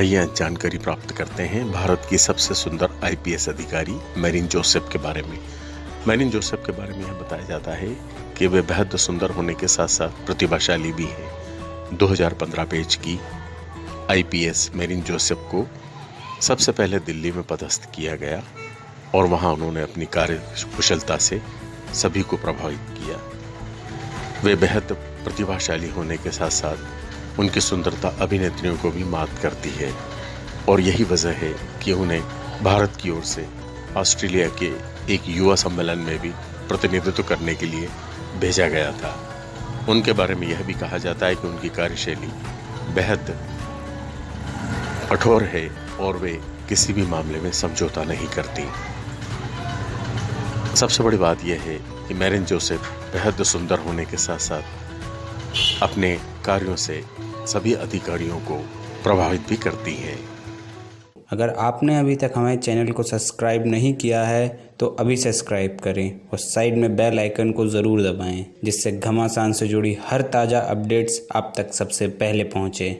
आइए जानकारी प्राप्त करते हैं भारत की सबसे सुंदर आईपीएस अधिकारी मैरिन जोसेफ के बारे में। मैरिन जोसेफ के बारे में यह बताया जाता है कि वे बेहद सुंदर होने के साथ साथ प्रतिभाशाली भी हैं। 2015 पेज की आईपीएस मैरिन जोसेफ को सबसे पहले दिल्ली में पदस्थ किया गया और वहाँ उन्होंने अपनी कार्य कुशलता से सभी को प्रभावित किया। वे बेहद प्रतिभाशाली होने के साथ साथ उनकी सुंदरता अभिनेत्रियों को भी मात करती है। और यही वजह है कि उन्हें भारत की ओर से ऑस्ट्रेलिया के एक युवा सम्मेलन में भी प्रतिनिधित्व करने के लिए भेजा गया था। उनके बारे में यह भी कहा जाता है कि उनकी कार्यशैली बेहद कठोर है और वे किसी भी मामले में समझौता नहीं करती। सबसे बड़ी बात यह है कि मैरिन जोसेफ बेहद सुंदर होने के साथ साथ अपने कार्यों से सभी अधिकारियों को प्रभावित भी करती है। अगर आपने अभी तक हमारे चैनल को सब्सक्राइब नहीं किया है तो अभी सब्सक्राइब करें और साइड में बेल आइकन को ज़रूर दबाएँ, जिससे घमासान से जुड़ी हर ताज़ा अपडेट्स आप तक सबसे पहले पहुँचें।